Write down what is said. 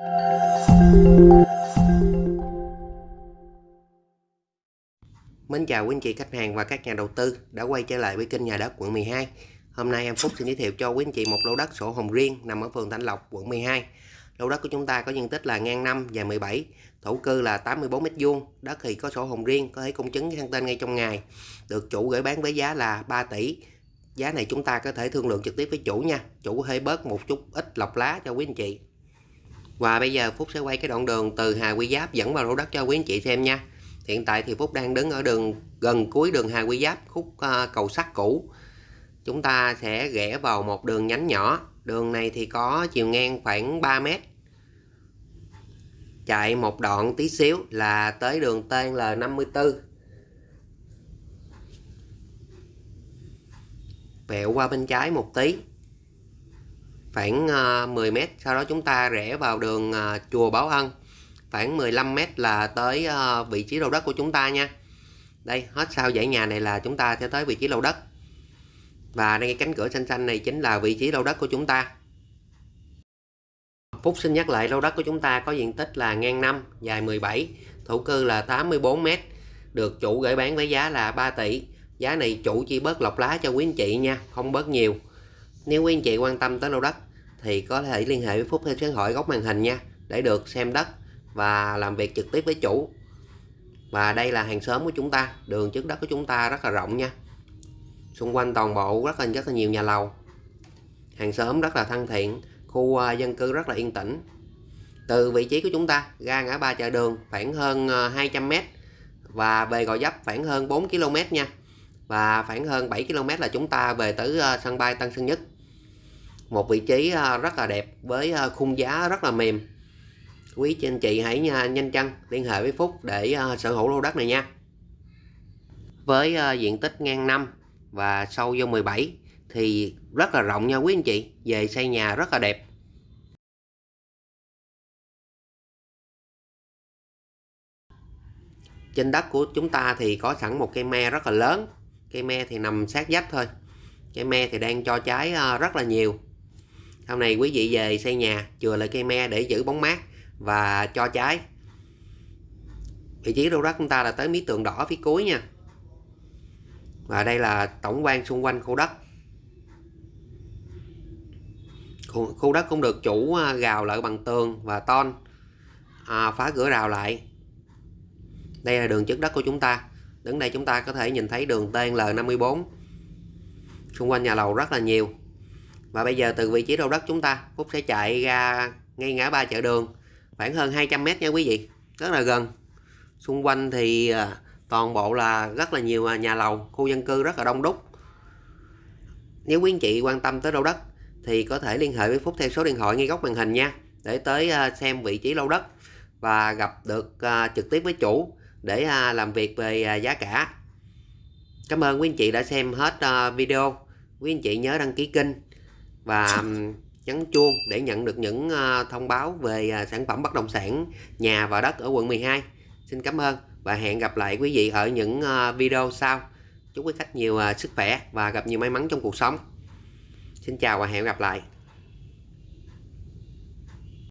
Mến chào quý anh chị khách hàng và các nhà đầu tư đã quay trở lại với kênh nhà đất quận 12. Hôm nay em Phúc xin giới thiệu cho quý anh chị một lô đất sổ hồng riêng nằm ở phường Thạnh Lộc, quận 12. Lô đất của chúng ta có diện tích là ngang 5 và 17, thổ cư là 84 m2, đất thì có sổ hồng riêng, có thể công chứng sang tên ngay trong ngày. Được chủ gửi bán với giá là 3 tỷ. Giá này chúng ta có thể thương lượng trực tiếp với chủ nha. Chủ có thể bớt một chút ít lọc lá cho quý anh chị. Và bây giờ Phúc sẽ quay cái đoạn đường từ Hà Quy Giáp dẫn vào lô đất cho quý anh chị xem nha. Hiện tại thì Phúc đang đứng ở đường gần cuối đường Hà Quy Giáp khúc uh, cầu sắt cũ. Chúng ta sẽ rẽ vào một đường nhánh nhỏ. Đường này thì có chiều ngang khoảng 3 mét. Chạy một đoạn tí xíu là tới đường TL54. Vẹo qua bên trái một tí khoảng ờ, 10 mét, sau đó chúng ta rẽ vào đường ờ, chùa Bảo Ân. Khoảng 15 mét là tới ờ, vị trí lô đất của chúng ta nha. Đây, hết sau dãy nhà này là chúng ta sẽ tới vị trí lô đất. Và đây cánh cửa xanh xanh này chính là vị trí lô đất của chúng ta. Phúc xin nhắc lại lô đất của chúng ta có diện tích là ngang 5 dài 17 thổ cư là 84 mét, được chủ gửi bán với giá là 3 tỷ. Giá này chủ chỉ bớt lọc lá cho quý anh chị nha, không bớt nhiều nếu quý anh chị quan tâm tới lô đất thì có thể liên hệ với Phúc theo số điện thoại góc màn hình nha, để được xem đất và làm việc trực tiếp với chủ. Và đây là hàng xóm của chúng ta, đường trước đất của chúng ta rất là rộng nha. Xung quanh toàn bộ rất là rất là nhiều nhà lầu. Hàng xóm rất là thân thiện, khu à, dân cư rất là yên tĩnh. Từ vị trí của chúng ta, ra ngã ba chợ đường khoảng hơn à, 200m và về Gò Dấp khoảng hơn 4 km nha và khoảng hơn 7 km là chúng ta về tới ờ, sân bay Tân Sơn Nhất. Một vị trí ờ, rất là đẹp với ờ, khung giá rất là mềm. Quý chị anh chị hãy nhanh chân liên hệ với Phúc để sở hữu lô đất này nha. Với diện tích ngang 5 và sâu vô 17 thì rất là rộng nha quý anh chị. Về xây nhà rất là đẹp. Trên đất của chúng ta thì có sẵn một cây me rất là lớn cây me thì nằm sát dách thôi. Cây me thì đang cho trái ờ, rất là nhiều. Sau này quý vị về xây nhà chừa lại cây me để giữ bóng mát và cho trái. Vị trí đô đất chúng ta là tới mí tường đỏ phía cuối nha. Và đây là tổng quan xung quanh khu đất. Khu, khu đất cũng được chủ ờ, gào lại bằng tường và ton à, phá cửa rào lại. Đây là đường trước đất của chúng ta đứng đây chúng ta có thể nhìn thấy đường TNL54 xung quanh nhà lầu rất là nhiều. Và bây giờ từ vị trí đầu đất chúng ta Phúc sẽ chạy ra ngay ngã ba chợ đường, khoảng hơn 200m nha quý vị, rất là gần. Xung quanh thì à, toàn bộ là rất là nhiều à, nhà lầu, khu dân cư rất là đông đúc. Nếu quý anh chị quan tâm tới lô đất thì có thể liên hệ với Phúc theo số điện thoại ngay góc màn hình nha, để tới à, xem vị trí lô đất và gặp được trực tiếp với chủ để à, làm việc về à, giá cả. Cảm ơn quý anh chị đã xem hết à, video. Quý anh chị nhớ đăng ký kênh và nhấn chuông để nhận được những thông báo về sản phẩm bất động sản, nhà và đất ở quận 12 xin cảm ơn và hẹn gặp lại quý vị ở những video sau. Chúc quý khách nhiều sức khỏe và gặp nhiều may mắn trong cuộc sống. Xin chào và hẹn gặp lại.